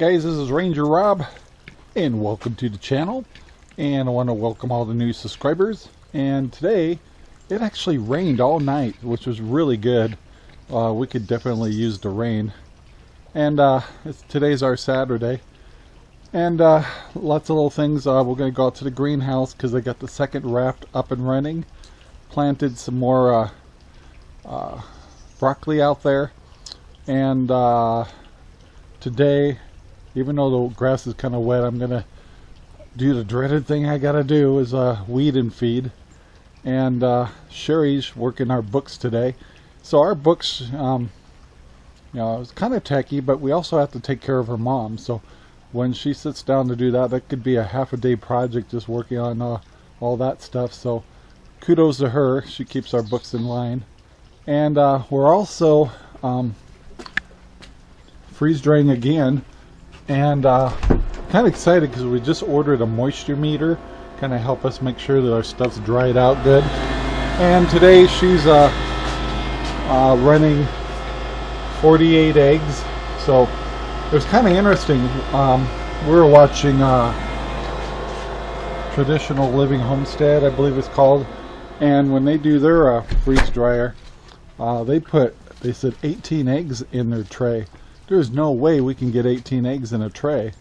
Guys, this is Ranger Rob and welcome to the channel. And I want to welcome all the new subscribers. And today it actually rained all night which was really good. Uh, we could definitely use the rain. And uh, today's our Saturday. And uh, lots of little things uh, we're going to go out to the greenhouse because I got the second raft up and running. Planted some more uh, uh, broccoli out there. And today even though the grass is kind of wet, I'm going to do the dreaded thing I got to do is uh, weed and feed. And uh, Sherry's working our books today. So our books, um, you know, it's kind of techy, but we also have to take care of her mom. So when she sits down to do that, that could be a half a day project just working on uh, all that stuff. So kudos to her. She keeps our books in line. And uh, we're also um, freeze drying again and uh, kind of excited because we just ordered a moisture meter. Kind of help us make sure that our stuff's dried out good. And today she's uh, uh, running 48 eggs. So it was kind of interesting. Um, we were watching uh, traditional living homestead I believe it's called. And when they do their uh, freeze dryer uh, they put they said 18 eggs in their tray there's no way we can get 18 eggs in a tray.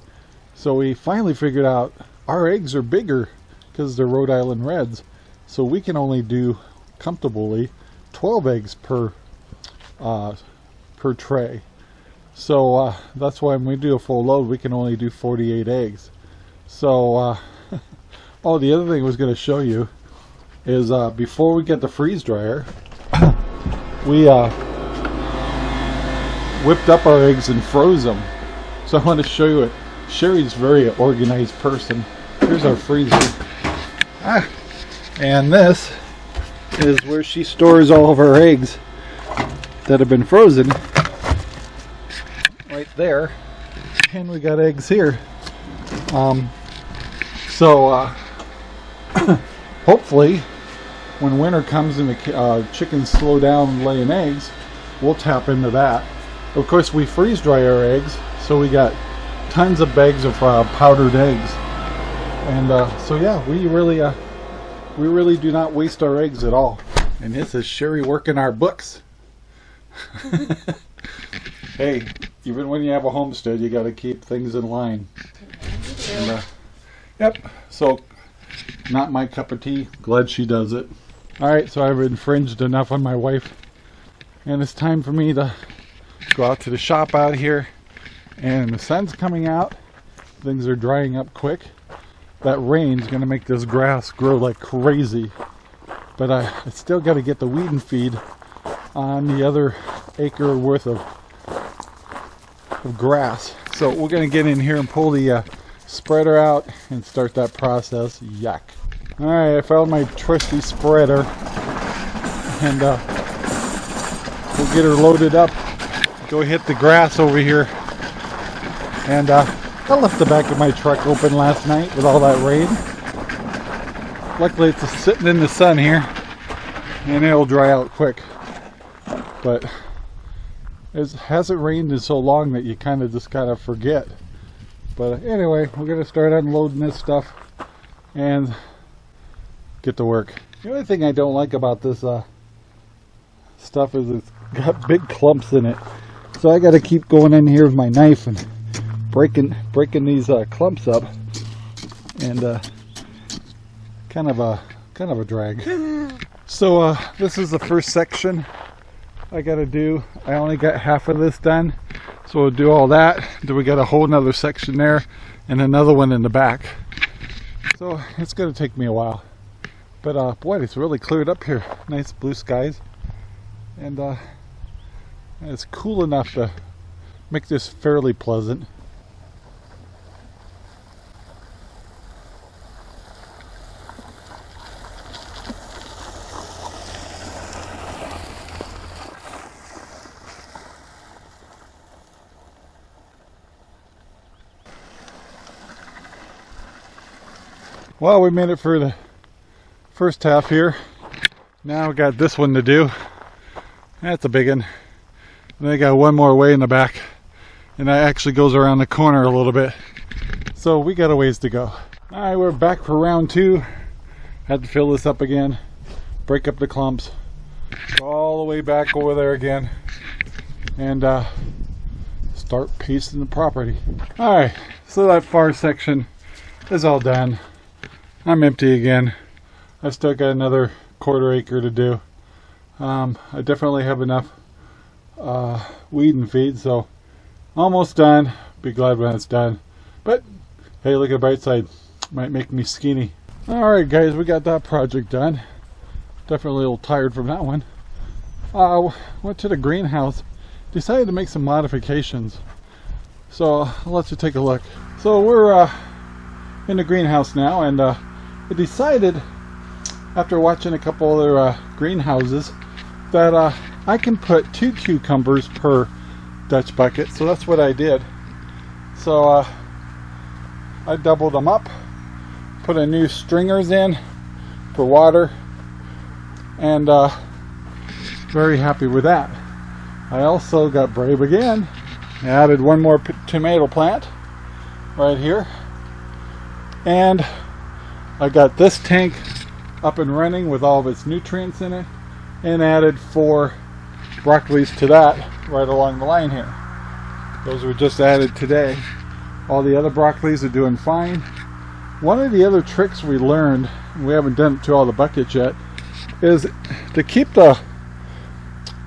So we finally figured out our eggs are bigger because they're Rhode Island Reds. So we can only do comfortably 12 eggs per uh, per tray. So uh, that's why when we do a full load, we can only do 48 eggs. So, uh, oh, the other thing I was going to show you is uh, before we get the freeze dryer, we uh, whipped up our eggs and froze them. So I want to show you it. Sherry's very organized person. Here's our freezer. Ah, and this is where she stores all of her eggs that have been frozen. Right there. And we got eggs here. Um, so uh, hopefully when winter comes and the uh, chickens slow down laying eggs, we'll tap into that. Of course, we freeze dry our eggs, so we got tons of bags of uh, powdered eggs. And uh, so yeah, we really uh, we really do not waste our eggs at all. And this is Sherry working our books. hey, even when you have a homestead, you got to keep things in line. And, uh, yep. So, not my cup of tea. Glad she does it. All right, so I've infringed enough on my wife, and it's time for me to go out to the shop out here and the sun's coming out. Things are drying up quick. That rain's gonna make this grass grow like crazy. But I, I still got to get the weed and feed on the other acre worth of of grass. So we're gonna get in here and pull the uh, spreader out and start that process. Yuck. All right I found my trusty spreader. And uh, we'll get her loaded up go hit the grass over here. And uh, I left the back of my truck open last night with all that rain. Luckily it's sitting in the sun here and it'll dry out quick. But it hasn't rained in so long that you kind of just kind of forget. But anyway, we're going to start unloading this stuff and get to work. The only thing I don't like about this uh, stuff is it's got big clumps in it. So I got to keep going in here with my knife and breaking breaking these uh, clumps up, and uh, kind of a kind of a drag. So uh, this is the first section I got to do. I only got half of this done, so we'll do all that. Then we got a whole another section there, and another one in the back. So it's going to take me a while, but uh, boy, it's really cleared up here. Nice blue skies, and uh, it's cool enough to make this fairly pleasant. Well, we made it for the first half here. Now we got this one to do. That's a big one. And I got one more way in the back. and that actually goes around the corner a little bit. So we got a ways to go. All right, we're back for round two. Had to fill this up again, break up the clumps, go all the way back over there again, and uh, start pacing the property. All right, so that far section is all done. I'm empty again. I still got another quarter acre to do. Um, I definitely have enough uh, weed and feed, so almost done. Be glad when it's done. But hey, look at the bright side. Might make me skinny. Alright guys, we got that project done. Definitely a little tired from that one. Uh, went to the greenhouse. Decided to make some modifications. So I'll let you take a look. So we're uh, in the greenhouse now and uh, I decided after watching a couple other uh, greenhouses that uh, I can put two cucumbers per Dutch bucket so that's what I did. So uh, I doubled them up put a new stringers in for water and uh, very happy with that. I also got brave again. Added one more tomato plant right here and I got this tank up and running with all of its nutrients in it and added four broccolis to that right along the line here. Those were just added today. All the other broccolis are doing fine. One of the other tricks we learned, we haven't done it to all the buckets yet, is to keep the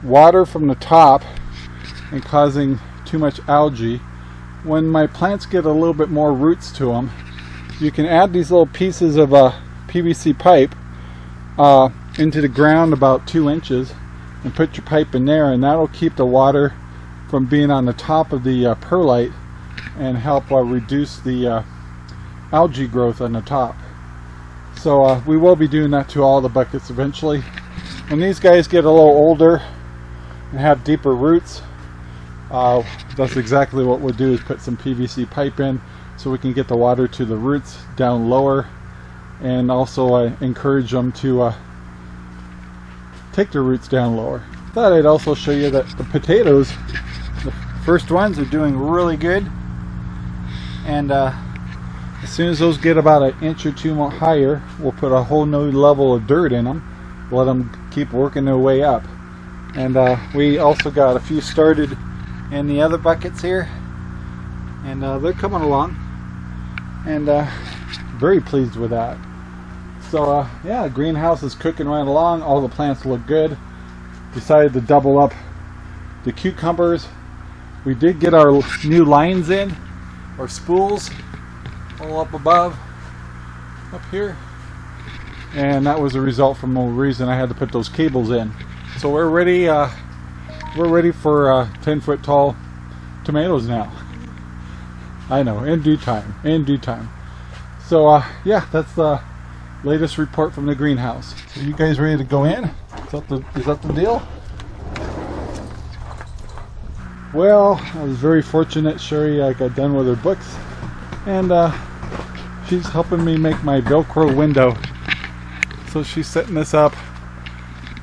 water from the top and causing too much algae. When my plants get a little bit more roots to them, you can add these little pieces of a PVC pipe uh, into the ground about two inches and put your pipe in there and that'll keep the water from being on the top of the uh, perlite and help uh, reduce the uh, algae growth on the top. So uh, we will be doing that to all the buckets eventually. When these guys get a little older and have deeper roots, uh, that's exactly what we'll do is put some PVC pipe in so we can get the water to the roots down lower and also uh, encourage them to take their roots down lower. Thought I'd also show you that the potatoes, the first ones are doing really good. And uh, as soon as those get about an inch or two more higher, we'll put a whole new level of dirt in them. Let them keep working their way up. And uh, we also got a few started in the other buckets here. And uh, they're coming along. And uh, very pleased with that. So uh, yeah, greenhouse is cooking right along. All the plants look good. Decided to double up the cucumbers. We did get our new lines in, our spools, all up above, up here. And that was a result from the reason I had to put those cables in. So we're ready. Uh, we're ready for uh, 10 foot tall tomatoes now. I know, in due time, in due time. So uh, yeah, that's the uh, latest report from the greenhouse. Are you guys ready to go in? Is that the, is that the deal? Well, I was very fortunate Sherry uh, got done with her books and uh, she's helping me make my Velcro window. So she's setting this up.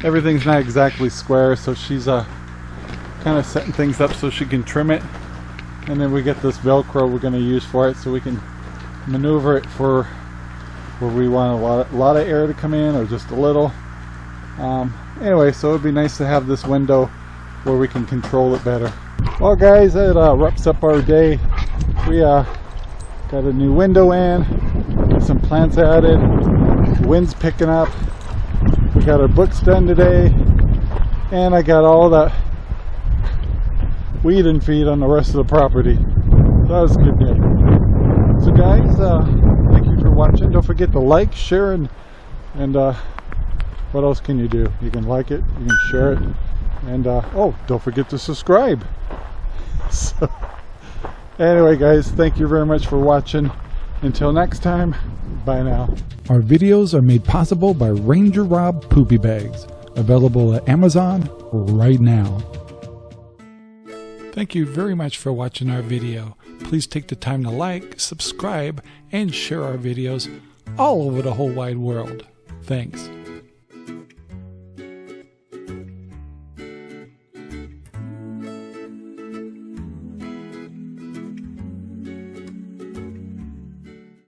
Everything's not exactly square, so she's uh, kind of setting things up so she can trim it. And then we get this Velcro we're going to use for it so we can maneuver it for where we want a lot, a lot of air to come in or just a little. Um, anyway, so it'd be nice to have this window where we can control it better. Well guys, that uh, wraps up our day. We uh, got a new window in, some plants added, wind's picking up. We got our books done today, and I got all that weed and feed on the rest of the property. That was a good day. So guys, uh, watching. Don't forget to like, share, and, and uh, what else can you do? You can like it, you can share it, and uh, oh, don't forget to subscribe. So, anyway, guys, thank you very much for watching. Until next time, bye now. Our videos are made possible by Ranger Rob Poopy Bags, available at Amazon right now. Thank you very much for watching our video. Please take the time to like, subscribe, and share our videos all over the whole wide world. Thanks.